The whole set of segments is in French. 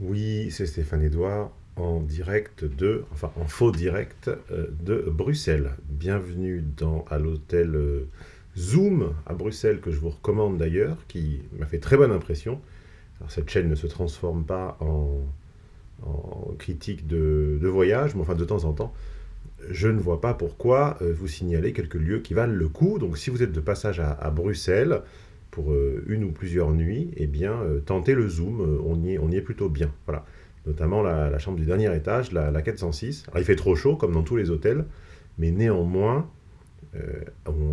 Oui, c'est Stéphane Edouard en direct de, enfin en faux direct euh, de Bruxelles. Bienvenue dans, à l'hôtel euh, Zoom à Bruxelles que je vous recommande d'ailleurs, qui m'a fait très bonne impression. Alors, cette chaîne ne se transforme pas en, critique de, voyage, mais enfin de temps en temps, je ne vois pas pourquoi euh, vous signaler quelques lieux qui valent le coup. Donc si vous êtes de passage à Bruxelles, euh, une ou plusieurs nuits, eh bien, euh, tentez le zoom, euh, on y est, plutôt bien. Voilà. Notamment la, chambre du dernier étage, la, la 406. Alors, il fait trop chaud, comme dans tous les hôtels, mais néanmoins,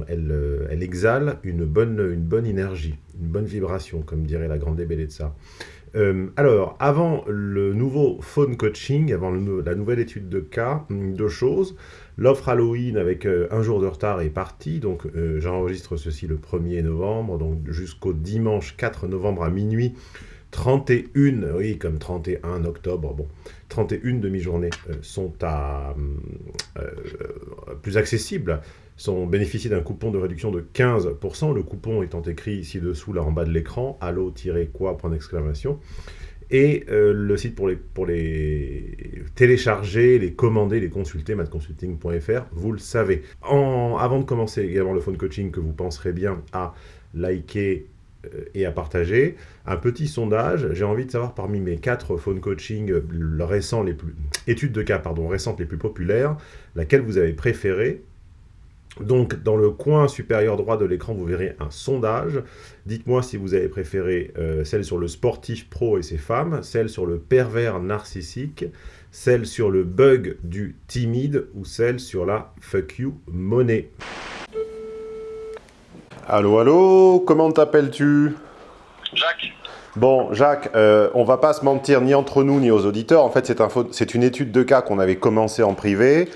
elle, elle, exhale une bonne, une bonne énergie, une bonne vibration, comme dirait la grande Bellezza. Euh, alors, avant le nouveau phone coaching, avant la nouvelle étude de cas, deux choses. L'offre Halloween avec euh, un jour de retard est partie, donc euh, j'enregistre ceci le 1er novembre, donc jusqu'au dimanche 4 novembre à minuit. 31, oui, comme 31 octobre, bon, 31 demi-journées euh, sont à, plus accessibles, sont bénéficiés d'un coupon de réduction de 15%, le coupon étant écrit ici-dessous, là en bas de l'écran, allo-quoi, point d'exclamation, et euh, le site pour les, télécharger, les commander, les consulter, matconsulting.fr, vous le savez. Avant de commencer également le phone coaching, que vous penserez bien à liker euh, et à partager, un petit sondage. J'ai envie de savoir parmi mes quatre phone coaching récents, les plus, études de cas pardon, récentes les plus populaires, laquelle vous avez préféré donc, dans le coin supérieur droit de l'écran, vous verrez un sondage. Dites-moi si vous avez préféré euh, celle sur le sportif pro et ses femmes, celle sur le pervers narcissique, celle sur le bug du timide ou celle sur la fuck you monnaie. Allô, allô, comment t'appelles-tu? Jacques. Bon, Jacques, euh, on va pas se mentir ni entre nous ni aux auditeurs. En fait, c'est une étude de cas qu'on avait commencé en privé.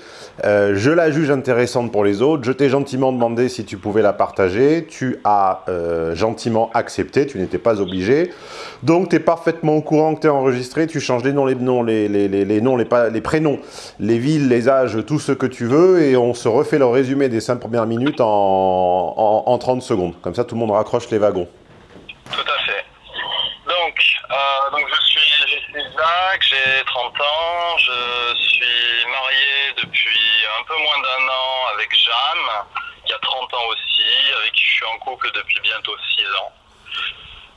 Euh, je la juge intéressante pour les autres. Je t'ai gentiment demandé si tu pouvais la partager. Tu as euh, gentiment accepté. Tu n'étais pas obligé. Donc, tu es parfaitement au courant que tu es enregistré. Tu changes les noms, les noms, les, les, les, noms, les, les, prénoms, les villes, les âges, tout ce que tu veux. Et on se refait le résumé des 5 premières minutes en, en, en 30 secondes. Comme ça, tout le monde raccroche les wagons. Tout à fait. Donc, euh, donc je suis, Jacques, j'ai 30 ans, je suis aussi, avec qui je suis en couple depuis bientôt 6 ans.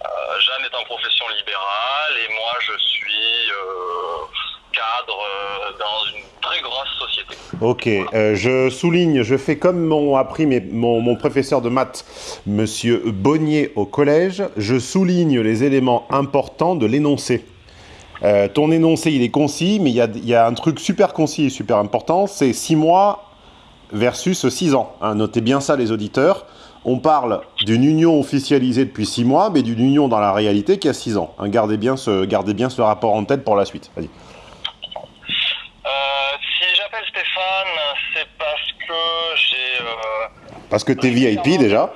Euh, Jeanne est en profession libérale et moi je suis euh, cadre euh, dans une très grosse société. Ok, euh, je souligne, je fais comme m'ont appris mes, mon, mon, professeur de maths, monsieur Bonnier au collège, je souligne les éléments importants de l'énoncé. Ton énoncé, il est concis, mais il y a, y a, un truc super concis et super important, c'est 6 mois versus 6 ans. Hein, notez bien ça les auditeurs. On parle d'une union officialisée depuis 6 mois, mais d'une union dans la réalité qui a 6 ans. Hein, gardez, bien ce, gardez bien ce rapport en tête pour la suite. Vas-y. Euh, si j'appelle Stéphane, c'est parce que j'ai. Euh, parce que tu es VIP déjà.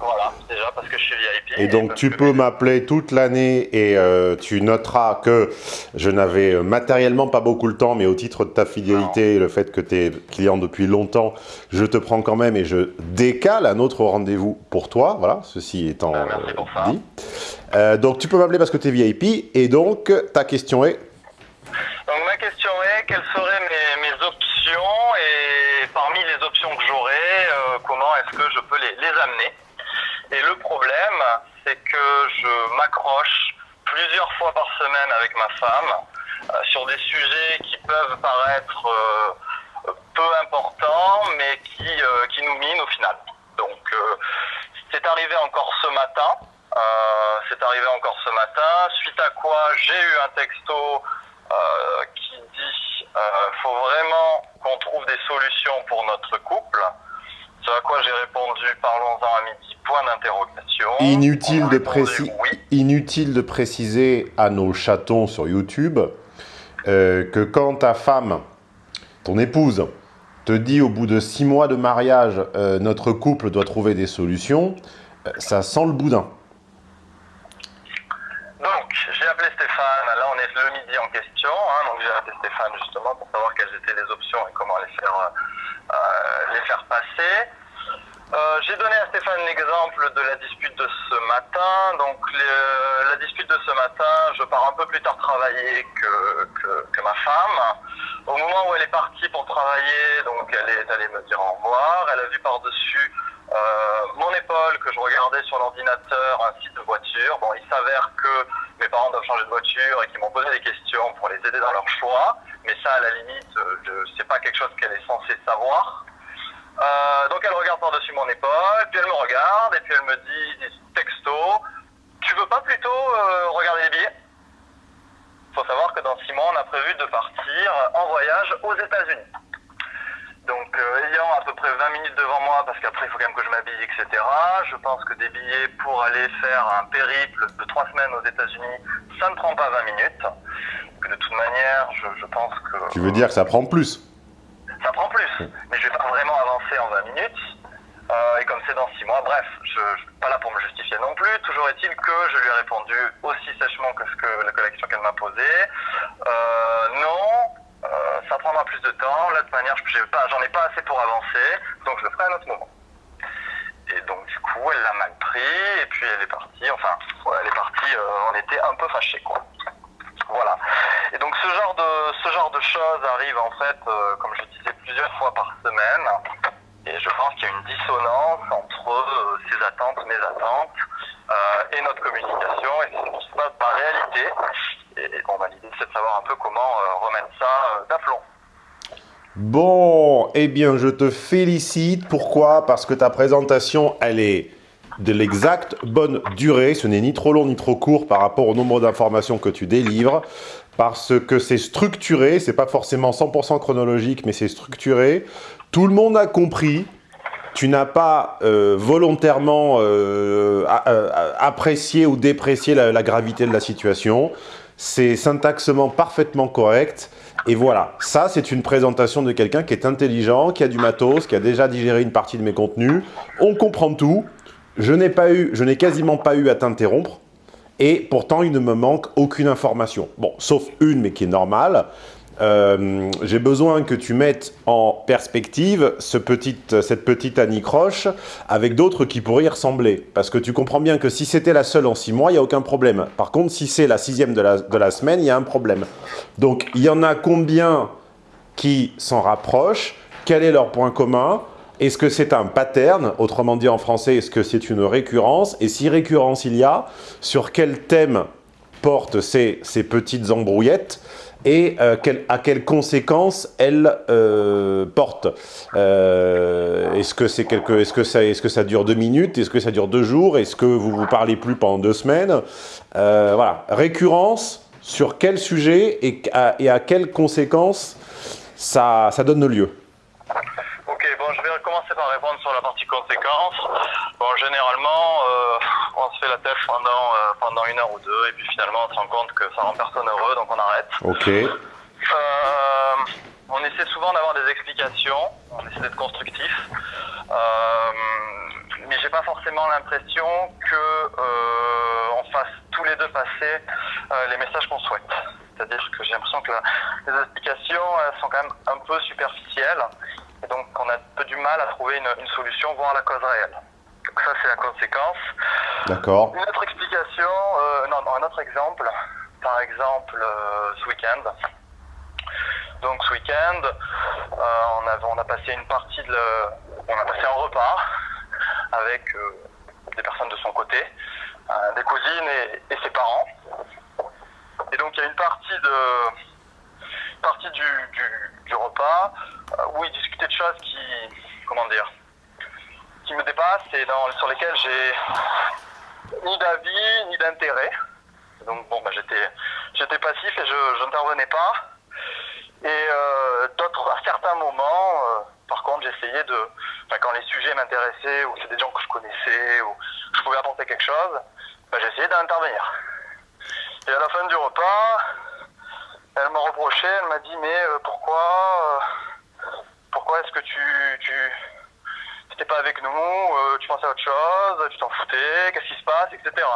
Voilà, déjà parce que je suis VIP. Et donc tu peux m'appeler toute l'année et euh, tu noteras que je n'avais matériellement pas beaucoup le temps, mais au titre de ta fidélité et le fait que tu es client depuis longtemps, je te prends quand même et je décale un autre rendez-vous pour toi. Voilà, ceci étant ben, merci pour ça. dit. Euh, donc tu peux m'appeler parce que tu es VIP et donc ta question est? Donc ma question est quelles seraient mes, mes options et parmi les options que j'aurais, euh, comment est-ce que je peux les, les amener? Et le problème, c'est que je m'accroche plusieurs fois par semaine avec ma femme euh, sur des sujets qui peuvent paraître euh, peu importants, mais qui, euh, qui nous minent au final. Donc, c'est arrivé encore ce matin. c'est arrivé encore ce matin, suite à quoi j'ai eu un texto qui dit faut vraiment qu'on trouve des solutions pour notre couple. Ce à quoi j'ai répondu parlons-en à midi, point d'interrogation. Inutile, de précis... oui. Inutile de préciser à nos chatons sur YouTube euh, que quand ta femme, ton épouse, te dit au bout de six mois de mariage, euh, notre couple doit trouver des solutions, euh, ça sent le boudin. Donc, j'ai appelé Stéphane, là on est le midi en question, hein, donc j'ai appelé Stéphane justement pour savoir quelles étaient les options et comment les faire, les faire passer. Euh, j'ai donné à Stéphane l'exemple de la dispute de ce matin. Donc la dispute de ce matin, je pars un peu plus tard travailler que, que, ma femme. Au moment où elle est partie pour travailler, donc elle est allée me dire au revoir. Elle a vu par-dessus euh, mon épaule que je regardais sur l'ordinateur un site de voiture. Bon, il s'avère que mes parents doivent changer de voiture et qu'ils m'ont posé des questions pour les aider dans leur choix. Mais ça, à la limite, euh, sais pas quelque chose qu'elle est censée savoir. Euh, donc elle regarde par-dessus mon épaule, puis elle me regarde, et puis elle me dit, texto, tu veux pas plutôt euh, regarder les billets? Il faut savoir que dans six mois, on a prévu de partir en voyage aux États-Unis. Donc ayant à peu près 20 minutes devant moi, parce qu'après il faut quand même que je m'habille, etc., je pense que des billets pour aller faire un périple de trois semaines aux États-Unis, ça ne prend pas 20 minutes. Que de toute manière, je pense que... Tu veux dire que ça prend plus ça prend plus. Mais je vais pas vraiment avancer en 20 minutes. Euh, et comme c'est dans 6 mois, bref, je ne suis pas là pour me justifier non plus. Toujours est-il que je lui ai répondu aussi sèchement que ce que la collection qu'elle m'a posée. Euh, non, euh, ça prendra plus de temps. Là, de toute manière, j'en ai, pas assez pour avancer, donc je le ferai à un autre moment. Et donc, du coup, elle l'a mal pris, et puis elle est partie. Enfin, elle est partie, on était un peu fâchés, quoi. Et donc ce genre de ce genre de choses arrive en fait, euh, comme je disais, plusieurs fois par semaine. Et je pense qu'il y a une dissonance entre euh, ces attentes, mes attentes, euh, et notre communication, et ce qui se passe par réalité. Et, bon, bah, l'idée c'est de savoir un peu comment remettre ça d'aplomb. Bon, eh bien je te félicite. Pourquoi? Parce que ta présentation, elle est de l'exacte bonne durée. Ce n'est ni trop long ni trop court par rapport au nombre d'informations que tu délivres. Parce que c'est structuré, c'est pas forcément 100% chronologique, mais c'est structuré. Tout le monde a compris. Tu n'as pas euh, volontairement euh, apprécié ou déprécié la, gravité de la situation. C'est syntaxement parfaitement correct. Et voilà, ça c'est une présentation de quelqu'un qui est intelligent, qui a du matos, qui a déjà digéré une partie de mes contenus. On comprend tout, je n'ai quasiment pas eu à t'interrompre. Et pourtant, il ne me manque aucune information. Bon, sauf une, mais qui est normale. Euh, j'ai besoin que tu mettes en perspective ce petit, cette petite anicroche avec d'autres qui pourraient y ressembler. Parce que tu comprends bien que si c'était la seule en six mois, il n'y a aucun problème. Par contre, si c'est la sixième de la semaine, il y a un problème. Donc, il y en a combien qui s'en rapprochent? Quel est leur point commun? Est-ce que c'est un pattern Autrement dit en français, est-ce que c'est une récurrence? Et si récurrence il y a, sur quel thème portent ces, petites embrouillettes et euh, à quelles conséquences elles euh, portent? Euh, est-ce que, est que, ça, dure deux minutes? Est-ce que ça dure deux jours? Est-ce que vous vous parlez plus pendant deux semaines? Voilà, récurrence, sur quel sujet et à, quelles conséquences ça, ça donne lieu? Par répondre sur la partie conséquence. Bon, généralement, euh, on se fait la tête pendant, euh, pendant une heure ou deux, et puis finalement, on se rend compte que ça rend personne heureux, donc on arrête. Ok. Euh, on essaie souvent d'avoir des explications, on essaie d'être constructif, mais j'ai pas forcément l'impression que on fasse tous les deux passer les messages qu'on souhaite. C'est-à-dire que j'ai l'impression que les explications elles sont quand même un peu superficielles et donc, on a un peu du mal à trouver une, solution, voire la cause réelle. Donc ça, c'est la conséquence. D'accord. Une autre explication, euh, non, un autre exemple, par exemple, euh, ce week-end. Donc ce week-end, euh, on, a, on a passé une partie de... on a passé un repas avec des personnes de son côté, des cousines et, ses parents. Et donc il y a une partie de partie du, du, repas euh, où il discutait de qui, comment dire, qui me dépassent et dans, sur lesquelles j'ai ni d'avis ni d'intérêt. Donc bon, bah, j'étais, j'étais passif et je n'intervenais pas. Et euh, d'autres, à certains moments, euh, par contre, j'essayais de, quand les sujets m'intéressaient ou c'est des gens que je connaissais ou je pouvais apporter quelque chose, bah, j'essayais d'intervenir. Et à la fin du repas, elle m'a reproché, elle m'a dit mais euh, pourquoi pourquoi est-ce que tu tu n'étais pas avec nous, euh, tu pensais à autre chose, tu t'en foutais, qu'est-ce qui se passe, etc.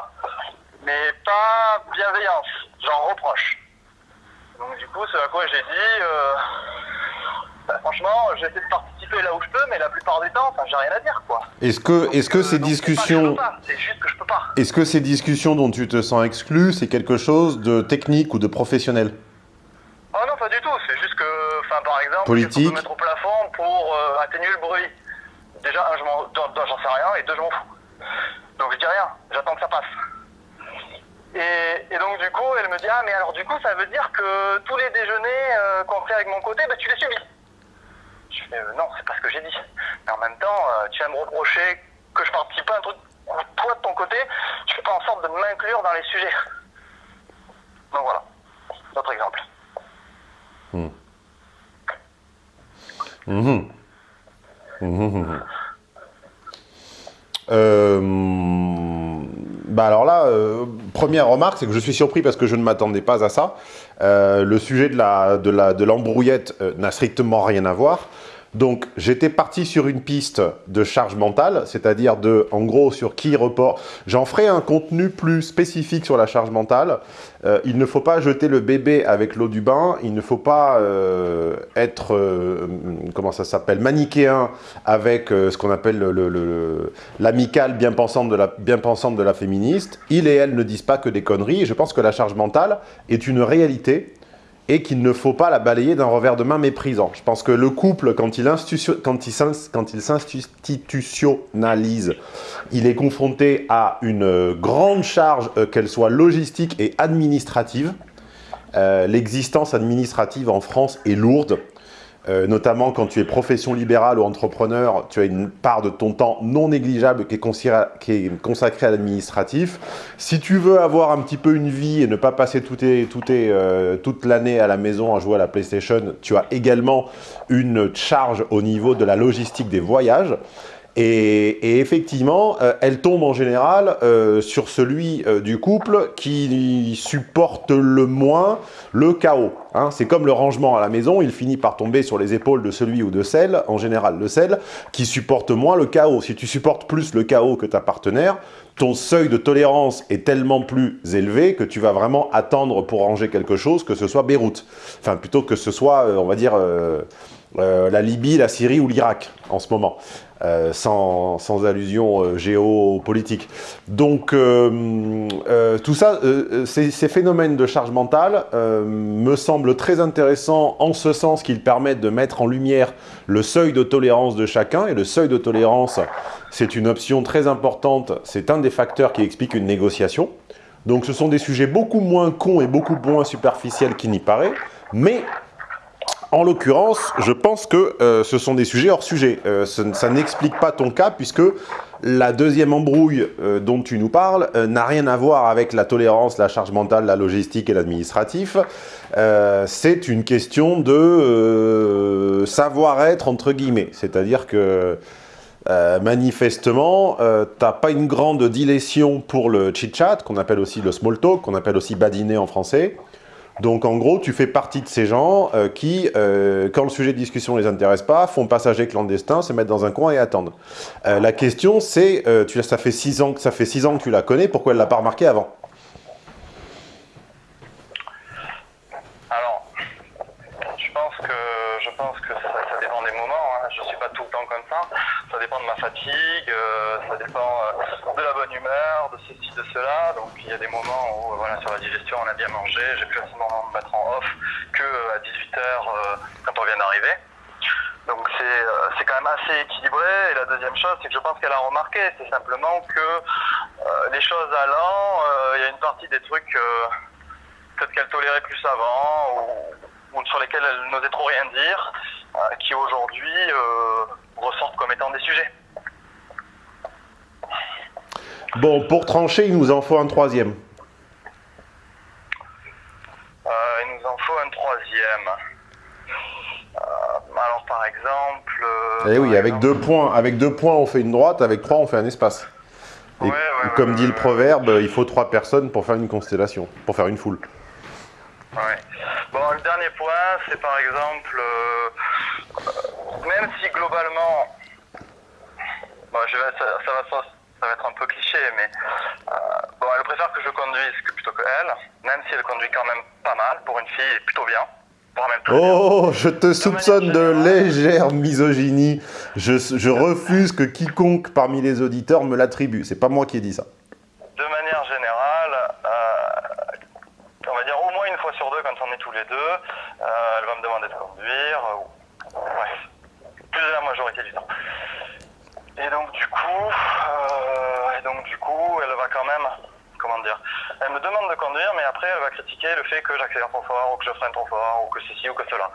Mais pas bienveillance, j'en reproche. Donc du coup, c'est à quoi j'ai dit bah, franchement, j'essaie de participer là où je peux, mais la plupart du temps, j'ai rien à dire, quoi. Est-ce que, est-ce que ces discussions... C'est juste que je peux pas. Est-ce que ces discussions dont tu te sens exclu, c'est quelque chose de technique ou de professionnel? Oh non, pas du tout. C'est juste que, enfin, par exemple, Politique. je peux mettre au plafond pour euh, atténuer le bruit? Déjà, un, j'en sais rien, et deux, je m'en fous. Donc je dis rien, j'attends que ça passe. Et, donc du coup, elle me dit, ah mais alors du coup, ça veut dire que tous les déjeuners euh, qu'on fait avec mon côté, bah, tu les subis. Je fais, euh, non, c'est pas ce que j'ai dit. Mais en même temps, tu vas me reprocher que je participe pas à un truc toi de ton côté, tu fais pas en sorte de m'inclure dans les sujets. Donc voilà, autre exemple. Mmh. Mmh. Euh, bah alors là, euh, première remarque, c'est que je suis surpris parce que je ne m'attendais pas à ça. Euh, le sujet de l'embrouillette la, de la, de n'a strictement rien à voir. Donc, j'étais parti sur une piste de charge mentale, c'est-à-dire de, en gros, sur qui report. J'en ferai un contenu plus spécifique sur la charge mentale. Euh, il ne faut pas jeter le bébé avec l'eau du bain. Il ne faut pas euh, être, euh, comment ça s'appelle, manichéen avec ce qu'on appelle l'amicale bien, pensante de la, bien pensante de la féministe. Il et elle ne disent pas que des conneries. Et je pense que la charge mentale est une réalité et qu'il ne faut pas la balayer d'un revers de main méprisant. Je pense que le couple, quand il, s'institutionnalise, il est confronté à une grande charge, euh, qu'elle soit logistique et administrative. Euh, l'existence administrative en France est lourde. Euh, notamment quand tu es profession libérale ou entrepreneur, tu as une part de ton temps non négligeable qui est, consacrée à l'administratif. Si tu veux avoir un petit peu une vie et ne pas passer euh, toute l'année à la maison à jouer à la PlayStation, tu as également une charge au niveau de la logistique des voyages. Et, effectivement, euh, elle tombe en général euh, sur celui euh, du couple qui supporte le moins le chaos. Hein. C'est comme le rangement à la maison, il finit par tomber sur les épaules de celui ou de celle, en général de celle, qui supporte moins le chaos. Si tu supportes plus le chaos que ta partenaire, ton seuil de tolérance est tellement plus élevé que tu vas vraiment attendre pour ranger quelque chose que ce soit Beyrouth. Enfin, plutôt que ce soit, on va dire, la Libye, la Syrie ou l'Irak en ce moment. Euh, sans, allusion euh, géopolitique. Donc, euh, tout ça, ces, ces, phénomènes de charge mentale me semblent très intéressants en ce sens qu'ils permettent de mettre en lumière le seuil de tolérance de chacun. Et le seuil de tolérance, c'est une option très importante, c'est un des facteurs qui explique une négociation. Donc ce sont des sujets beaucoup moins cons et beaucoup moins superficiels qu'il n'y paraît, mais en l'occurrence, je pense que euh, ce sont des sujets hors sujet. Euh, ça n'explique pas ton cas puisque la deuxième embrouille euh, dont tu nous parles n'a rien à voir avec la tolérance, la charge mentale, la logistique et l'administratif. C'est une question de savoir-être entre guillemets. C'est-à-dire que manifestement, tu n'as pas une grande dilétion pour le chit-chat, qu'on appelle aussi le small talk, qu'on appelle aussi badiner en français. Donc en gros, tu fais partie de ces gens euh, qui, euh, quand le sujet de discussion ne les intéresse pas, font passager clandestin, se mettent dans un coin et attendent. Euh, la question c'est, ça fait six ans que ça fait six ans que tu la connais, pourquoi elle l'a pas remarqué avant? Alors, je pense que je pense que ça, dépend des moments. Hein. Je suis pas tout le temps comme ça. Ça dépend de ma fatigue, ça dépend humeur, de ceci, de cela. Donc il y a des moments où voilà, sur la digestion on a bien mangé, j'ai plus facilement me mettre en off qu'à 18h euh, quand on vient d'arriver. Donc euh, c'est quand même assez équilibré. Et la deuxième chose, c'est que je pense qu'elle a remarqué, c'est simplement que euh, les choses allant, il y a une partie des trucs peut-être qu'elle tolérait plus avant ou, sur lesquels elle n'osait trop rien dire, qui aujourd'hui ressortent comme étant des sujets. Bon, pour trancher, il nous en faut un troisième. Euh, il nous en faut un troisième. Euh, alors, par exemple... Euh, eh oui, avec deux points, avec deux points, on fait une droite, avec trois, on fait un espace. Et comme dit le proverbe, il faut trois personnes pour faire une constellation, pour faire une foule. Ouais. Bon, le dernier point, c'est par exemple, même si globalement, bon, je vais, ça, ça, va ça va être un peu cliché, mais euh, bon, elle préfère que je conduise plutôt que elle, même si elle conduit quand même pas mal, pour une fille, plutôt bien. Oh, je te soupçonne de légère misogynie. Je, je, refuse que quiconque parmi les auditeurs me l'attribue. C'est pas moi qui ai dit ça. De manière générale, euh, on va dire au moins une fois sur deux quand on est tous les deux, euh, elle va me demander de conduire. Euh, bref, plus de la majorité du temps. Et donc du coup, et donc du coup, elle va quand même comment dire, elle me demande de conduire, mais après elle va critiquer trop fort, ou que je freine trop fort, ou que ceci ou que cela.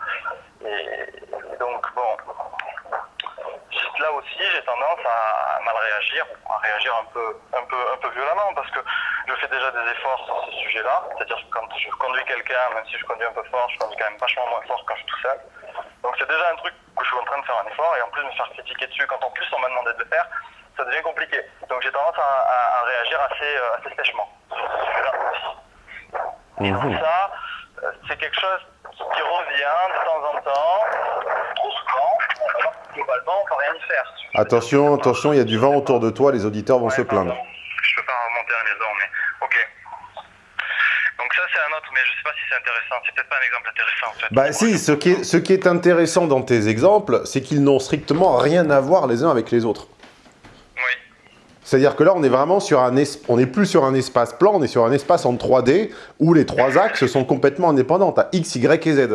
Et donc bon, là aussi j'ai tendance à mal réagir, à réagir un peu, un peu, un peu violemment, parce que je fais déjà des efforts sur ce sujet-là, c'est-à-dire que quand je conduis quelqu'un, même si je conduis un peu fort, je conduis quand même vachement moins fort quand je suis tout seul. Donc c'est déjà un truc que je suis en train de faire un effort, et en plus me faire critiquer dessus quand en plus on m'a demandé de le faire, ça devient compliqué. Donc j'ai tendance à, réagir assez, euh, assez sèchement Et donc ça, c'est quelque chose qui revient de temps en temps, trop souvent, alors globalement on ne peut rien y faire. Attention, attention, il y a du vent autour de toi, les auditeurs vont se plaindre. Je peux pas remonter à la maison, mais ok. Donc ça c'est un autre, mais je sais pas si c'est intéressant, c'est peut-être pas un exemple intéressant en fait. Bah si, ce qui, est, ce qui est intéressant dans tes exemples, c'est qu'ils n'ont strictement rien à voir les uns avec les autres. C'est-à-dire que là, on est vraiment sur un on n'est plus sur un espace plan, on est sur un espace en 3D où les trois axes sont complètement indépendants. Tu as X, Y et Z.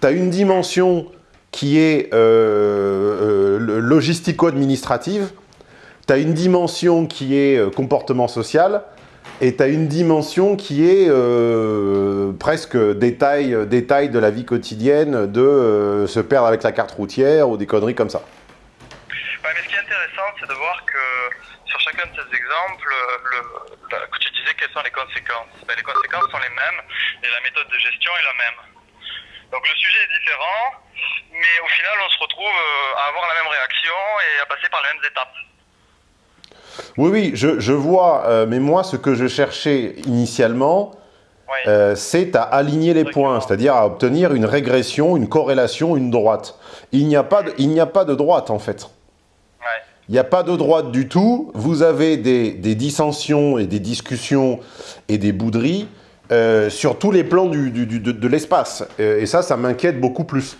Tu as une dimension qui est euh, euh, logistico-administrative, tu as une dimension qui est euh, comportement social, et tu as une dimension qui est presque détail, détail de la vie quotidienne, de se perdre avec la carte routière ou des conneries comme ça. Mais ce qui est intéressant, c'est de voir que sur chacun de ces exemples, le, que tu disais quelles sont les conséquences. Ben, les conséquences sont les mêmes et la méthode de gestion est la même. Donc le sujet est différent, mais au final on se retrouve euh, à avoir la même réaction et à passer par les mêmes étapes. Oui, oui, je, je vois, euh, mais moi ce que je cherchais initialement, euh, c'est à aligner les points, c'est-à-dire à obtenir une régression, une corrélation, une droite. Il n'y a, pas de, il n'y a pas de droite en fait. Il n'y a pas de droite du tout. Vous avez des, dissensions et des discussions et des bouderies euh, sur tous les plans de, l'espace. Euh, et ça, ça m'inquiète beaucoup plus.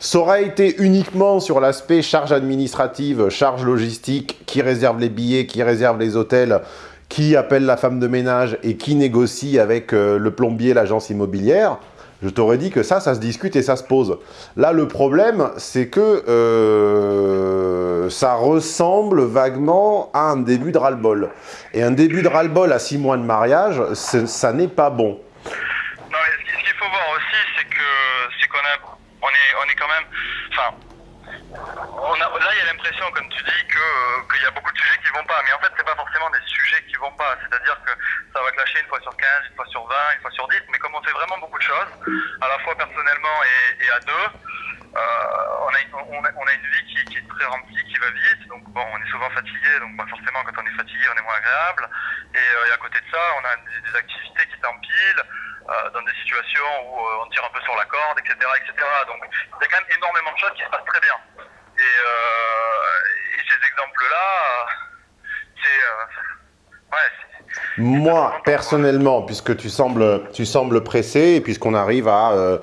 Ça aurait été uniquement sur l'aspect charge administrative, charge logistique, qui réserve les billets, qui réserve les hôtels, qui appelle la femme de ménage et qui négocie avec euh, le plombier, l'agence immobilière je t'aurais dit que ça, ça se discute et ça se pose. Là, le problème, c'est que euh, ça ressemble vaguement à un début de ras-le-bol. Et un début de ras-le-bol à six mois de mariage, ça n'est pas bon. Non, ce qu'il faut voir aussi, c'est qu'on on est, on est quand même, enfin, là, il y a l'impression, comme tu dis, qu'il y a beaucoup de sujets qui vont pas. Mais en fait, c'est pas forcément des sujets qui vont pas. C'est-à-dire que ça va clasher une fois sur 15, une fois sur 20, une fois sur 10. Mais comme on fait vraiment beaucoup de choses, à la fois personnellement et, à deux, euh, on, a, on, a, une vie qui, est très remplie, qui va vite. Donc, bon, on est souvent fatigué. Donc, bah, forcément, quand on est fatigué, on est moins agréable. Et, euh, à côté de ça, on a des, activités qui s'empilent. Euh, dans des situations où on tire un peu sur la corde, etc. etc. Donc il y a quand même énormément de choses qui se passent très bien. Euh, et, ces exemples-là, c'est... Euh, Moi, personnellement, puisque tu sembles, tu sembles pressé, et puisqu'on arrive à... Euh,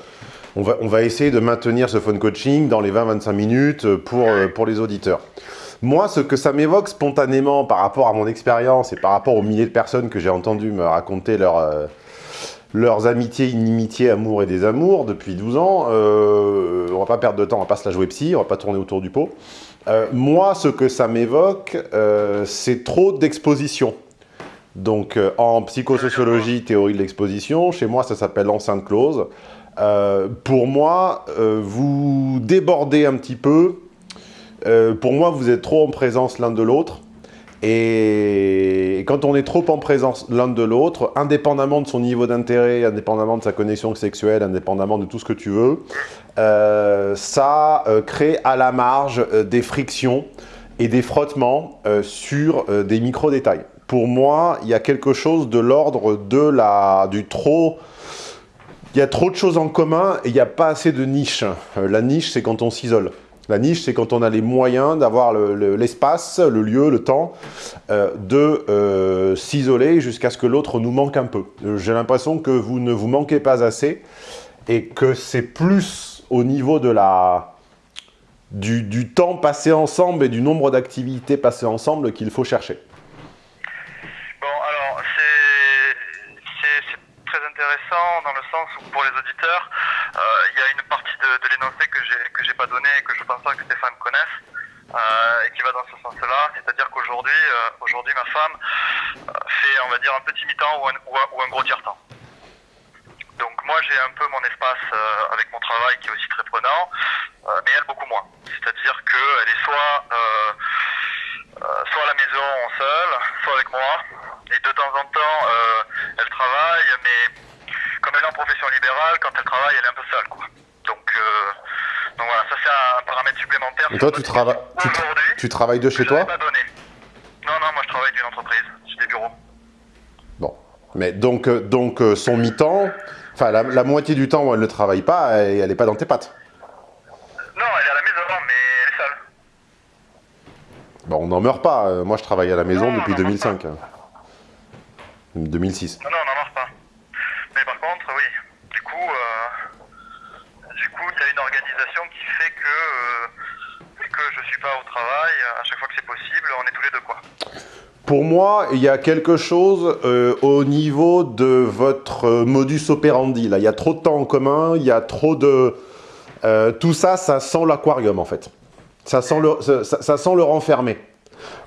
on, va, on va essayer de maintenir ce phone coaching dans les 20-25 minutes pour, pour les auditeurs. Moi, ce que ça m'évoque spontanément par rapport à mon expérience et par rapport aux milliers de personnes que j'ai entendu me raconter leur, leurs amitiés, inimitiés, amours et désamours depuis 12 ans. Euh, on va pas perdre de temps, on va pas se la jouer psy, on va pas tourner autour du pot. Euh, moi, ce que ça m'évoque, euh, c'est trop d'exposition. Donc, euh, en psychosociologie, théorie de l'exposition, chez moi, ça s'appelle l'enceinte close. pour moi, vous débordez un petit peu. pour moi, vous êtes trop en présence l'un de l'autre. Et quand on est trop en présence l'un de l'autre, indépendamment de son niveau d'intérêt, indépendamment de sa connexion sexuelle, indépendamment de tout ce que tu veux, euh, ça euh, crée à la marge euh, des frictions et des frottements sur des micro-détails. Pour moi, il y a quelque chose de l'ordre de la du trop... Il y a trop de choses en commun et il n'y a pas assez de niche. la niche, c'est quand on s'isole. La niche, c'est quand on a les moyens d'avoir l'espace, le, lieu, le temps, euh, de euh, s'isoler jusqu'à ce que l'autre nous manque un peu. J'ai l'impression que vous ne vous manquez pas assez et que c'est plus au niveau du temps passé ensemble et du nombre d'activités passées ensemble qu'il faut chercher. Bon, alors, c'est c'est- c'est très intéressant dans le sens où, pour les auditeurs, euh, il y a une partie de, l'énoncé que j'ai que j'ai pas donné et que je pense pas que Stéphane connaisse, euh, et qui va dans ce sens-là. C'est-à-dire qu'aujourd'hui, euh, aujourd'hui, ma femme euh, fait, on va dire, un petit mi-temps ou un, gros tiers-temps. Donc moi j'ai un peu mon espace avec mon travail qui est aussi très prenant, mais elle beaucoup moins. C'est-à-dire qu'elle est soit soit à la maison seule, soit avec moi. Et de temps en temps, elle travaille, mais en profession libérale, quand elle travaille, elle est un peu seule. Quoi. Donc, euh, donc voilà, ça c'est un paramètre supplémentaire. Et toi, tu, trava- tu, tra- tu travailles de chez toi pas donné. Non, non, moi je travaille d'une entreprise, j'ai des bureaux. Bon. Mais donc, euh, donc euh, son mi-temps, enfin la, la moitié du temps où elle ne travaille pas, elle n'est pas dans tes pattes. Non, elle est à la maison, mais elle est seule. Bon, on n'en meurt pas. Moi, je travaille à la maison Non, depuis non, non, 2005. euh. 2006. Non, non, on n'en marche pas. Mais par contre, oui, du coup, euh, du coup, il y a une organisation qui fait que, euh, que je suis pas au travail. À chaque fois que c'est possible, on est tous les deux, quoi. Pour moi, il y a quelque chose euh, au niveau de votre euh, modus operandi. Là, il y a trop de temps en commun, il y a trop de... euh, tout ça, ça sent l'aquarium, en fait. Ça sent le, ça, sent le renfermé.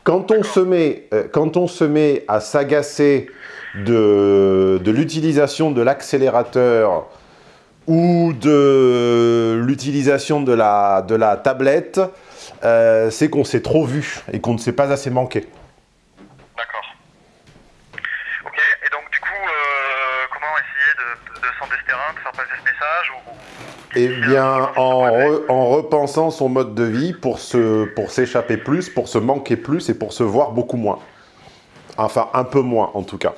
Quand on se met, quand on se met à s'agacer de, l'utilisation de l'accélérateur ou de l'utilisation de la, de la tablette, c'est qu'on s'est trop vu et qu'on ne s'est pas assez manqué. D'accord. Ok, et donc, du coup, euh, comment essayer de, de, de s'en désterrer, de faire passer ce message ou... Eh bien, en, re- en repensant son mode de vie pour se, pour s'échapper plus, pour se manquer plus et pour se voir beaucoup moins. Enfin, un peu moins en tout cas.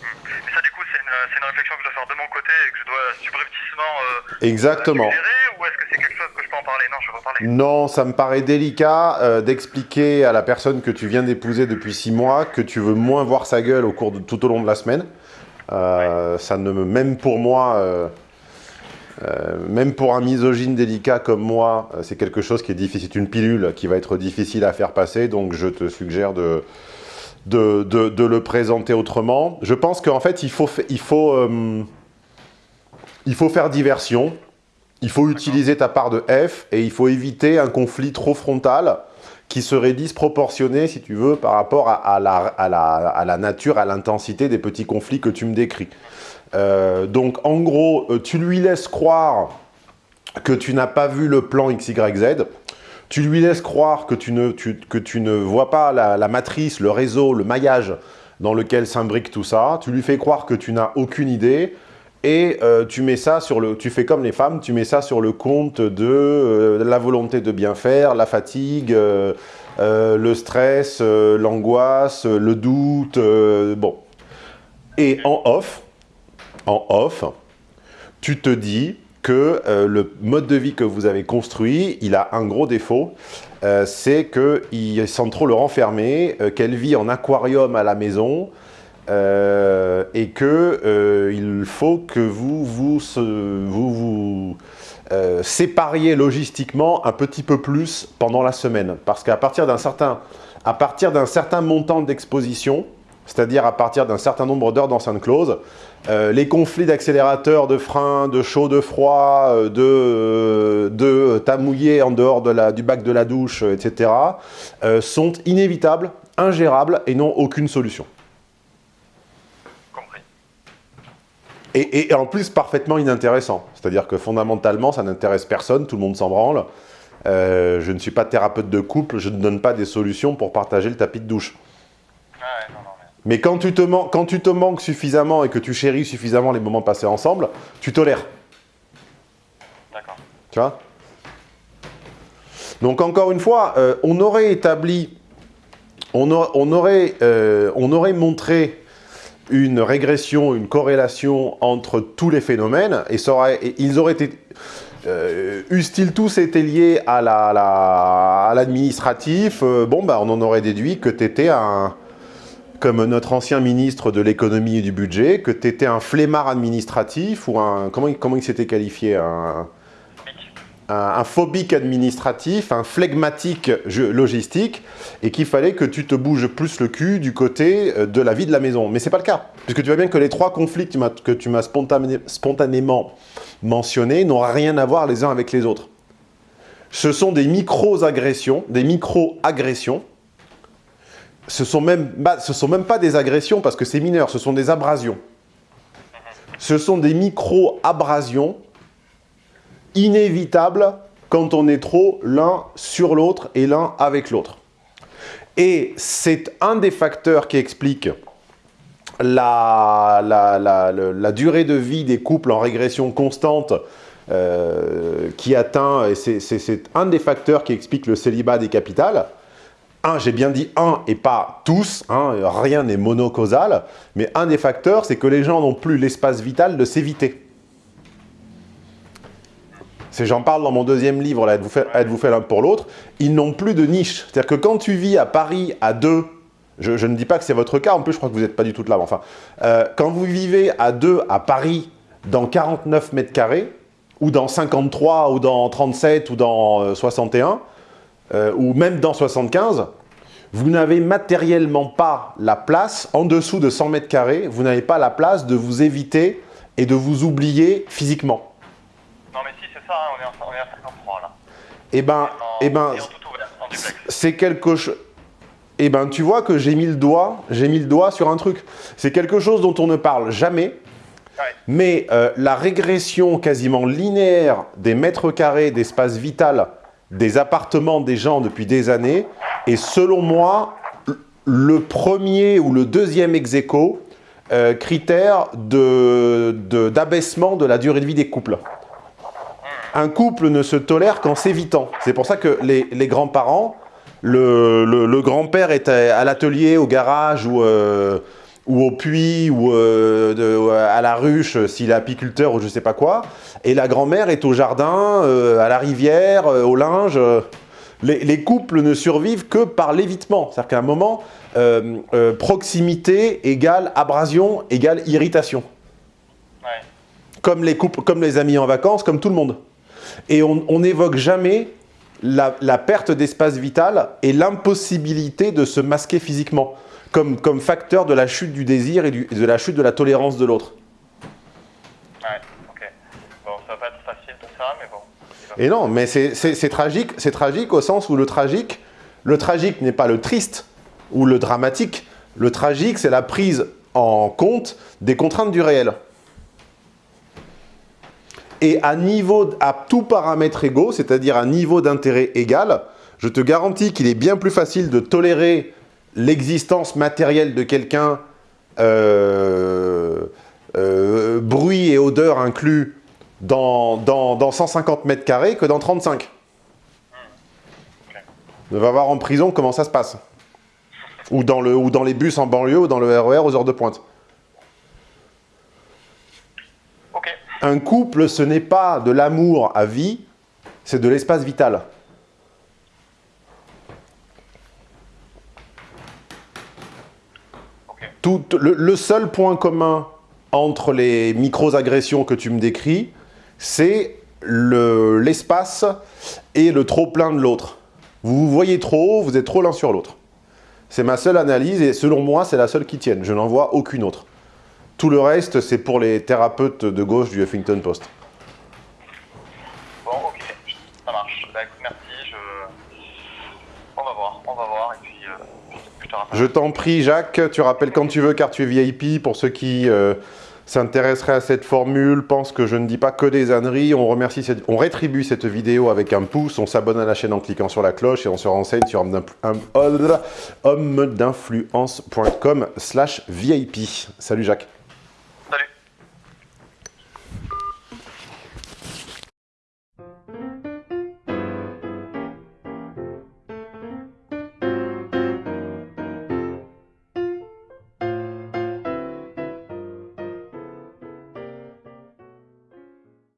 Ça, du coup, c'est une, réflexion que je dois faire de mon côté et que je dois subrepticement euh, Exactement. ou est-ce que c'est quelque chose que je peux en parler? Non, je vais en parler. Non, ça me paraît délicat euh, d'expliquer à la personne que tu viens d'épouser depuis six mois que tu veux moins voir sa gueule au cours de tout au long de la semaine. Euh, Ça ne me, même pour moi, euh, même pour un misogyne délicat comme moi, euh, c'est quelque chose qui est difficile. C'est une pilule qui va être difficile à faire passer, donc je te suggère de, de, de- de le présenter autrement. Je pense qu'en fait, il faut, fa- il faut, euh, il faut faire diversion. Il faut utiliser ta part de F et il faut éviter un conflit trop frontal qui serait disproportionné, si tu veux, par rapport à, à la, à la- à la nature, à l'intensité des petits conflits que tu me décris. Euh, donc, en gros, euh, tu lui laisses croire que tu n'as pas vu le plan XYZ, tu lui laisses croire que tu ne, que tu ne vois pas la, matrice, le réseau, le maillage dans lequel s'imbrique tout ça, tu lui fais croire que tu n'as aucune idée, et euh, tu mets ça sur le, tu fais comme les femmes, tu mets ça sur le compte de la volonté de bien faire, la fatigue, le stress, l'angoisse, le doute, bon. Et en off, en off, tu te dis que euh, le mode de vie que vous avez construit, il a un gros défaut, euh, c'est qu'il sent trop le renfermer, euh, qu'elle vit en aquarium à la maison, et que euh, il faut que vous vous, vous, sépariez logistiquement un petit peu plus pendant la semaine. Parce qu'à partir d'un certain montant d'exposition, c'est-à-dire à partir d'un certain nombre d'heures d'enceinte close, euh, les conflits d'accélérateur, de frein, de chaud, de froid, euh, de, euh, de t'as mouillé en dehors de la, du bac de la douche, euh, etc., euh, sont inévitables, ingérables et n'ont aucune solution. Compris. Et, et en plus parfaitement inintéressant. C'est-à-dire que fondamentalement, ça n'intéresse personne, tout le monde s'en branle. Euh, je ne suis pas thérapeute de couple, je ne donne pas des solutions pour partager le tapis de douche. Ah ouais, non, non, mais... Quand tu, te man- quand tu te manques suffisamment et que tu chéris suffisamment les moments passés ensemble, tu tolères. D'accord. Tu vois? Donc encore une fois, euh, on aurait établi, on, a- on aurait, euh, on aurait montré une régression, une corrélation entre tous les phénomènes, et, ça aurait- et ils auraient été... Euh, eussent-ils tous été liés à la- la- à l'administratif, euh, bon, bah, on en aurait déduit que tu étais un comme notre ancien ministre de l'économie et du budget, que tu étais un flemmard administratif ou un... Comment, comment il s'était qualifié un, un, phobique administratif, un flegmatique logistique, et qu'il fallait que tu te bouges plus le cul du côté euh, de la vie de la maison. Mais c'est pas le cas, puisque tu vois bien que les trois conflits que tu m'as- spontanément mentionnés n'ont rien à voir les uns avec les autres. Ce sont des micro-agressions, des micro-agressions, ce sont même ce sont même pas des agressions parce que c'est mineur, ce sont des abrasions. Ce sont des micro-abrasions inévitables quand on est trop l'un sur l'autre et l'un avec l'autre. Et c'est un des facteurs qui explique la, durée de vie des couples en régression constante euh, qui atteint, et c'est un des facteurs qui explique le célibat des capitales. Un, j'ai bien dit un et pas tous, hein, rien n'est monocausal, mais un des facteurs, c'est que les gens n'ont plus l'espace vital de s'éviter. J'en parle dans mon deuxième livre, là, Êtes-vous fait, l'un pour l'autre. Ils n'ont plus de niche. C'est-à-dire que quand tu vis à Paris à deux, je, je ne dis pas que c'est votre cas, en plus je crois que vous n'êtes pas du tout là, mais enfin, euh, quand vous vivez à deux à Paris dans 49 mètres carrés, ou dans 53, ou dans 37, ou dans euh, 61, euh, ou même dans 75, vous n'avez matériellement pas la place, en dessous de 100 mètres carrés, vous n'avez pas la place de vous éviter et de vous oublier physiquement. Non, mais si, c'est ça, hein, on, est en- on est à 53 là. Eh ben, En, eh ben, et en tout ouvert, en duplex. c'est quelque chose... Eh ben, tu vois que j'ai mis le doigt, j'ai mis le doigt sur un truc. C'est quelque chose dont on ne parle jamais, Ouais. mais euh, la régression quasiment linéaire des mètres carrés d'espace vital des appartements des gens depuis des années est selon moi le premier ou le deuxième ex aequo, euh, critère de- de- d'abaissement de, la durée de vie des couples. Un couple ne se tolère qu'en s'évitant. C'est pour ça que les, grands-parents, le, grand-père est à, à l'atelier, au garage ou, euh, ou au puits ou euh, de- à la ruche euh, s'il est apiculteur ou je sais pas quoi. Et la grand-mère est au jardin, euh, à la rivière, euh, au linge. euh. Les, les couples ne survivent que par l'évitement. C'est-à-dire qu'à un moment, euh, euh, proximité égale abrasion égale irritation. Ouais. Comme les couples, comme les amis en vacances, comme tout le monde. Et on on n'évoque jamais la, la perte d'espace vital et l'impossibilité de se masquer physiquement, comme, comme facteur de la chute du désir et, du- et de la chute de la tolérance de l'autre. Ouais, ok. Bon, ça va pas être facile tout ça, mais bon. il va Et non, mais c'est tragique, c'est tragique au sens où le tragique, le tragique n'est pas le triste ou le dramatique. Le tragique, c'est la prise en compte des contraintes du réel. Et à niveau, à tout paramètre égaux, c'est-à-dire à niveau d'intérêt égal, je te garantis qu'il est bien plus facile de tolérer l'existence matérielle de quelqu'un, euh, euh, bruit et odeur inclus, dans, dans, dans 150 mètres carrés que dans 35. On va voir en prison comment ça se passe. Ou dans, le, ou dans les bus en banlieue, ou dans le RER aux heures de pointe. Un couple, ce n'est pas de l'amour à vie, c'est de l'espace vital. Le, seul point commun entre les micro-agressions que tu me décris, c'est le- l'espace et le trop-plein de l'autre. Vous vous voyez trop vous êtes trop l'un sur l'autre. C'est ma seule analyse et selon moi, c'est la seule qui tienne. Je n'en vois aucune autre. Tout le reste, c'est pour les thérapeutes de gauche du Huffington Post. Bon, ok. Ça marche. Bah écoute, merci. Je... On va voir, on va voir. Et puis, euh, je t'en prie, Jacques, tu rappelles quand tu veux, car tu es VIP. Pour ceux qui euh, s'intéresseraient à cette formule, pense que je ne dis pas que des âneries. On, remercie on rétribue cette vidéo avec un pouce, on s'abonne à la chaîne en cliquant sur la cloche et on se renseigne sur homme d'influence.com slash VIP. Salut Jacques.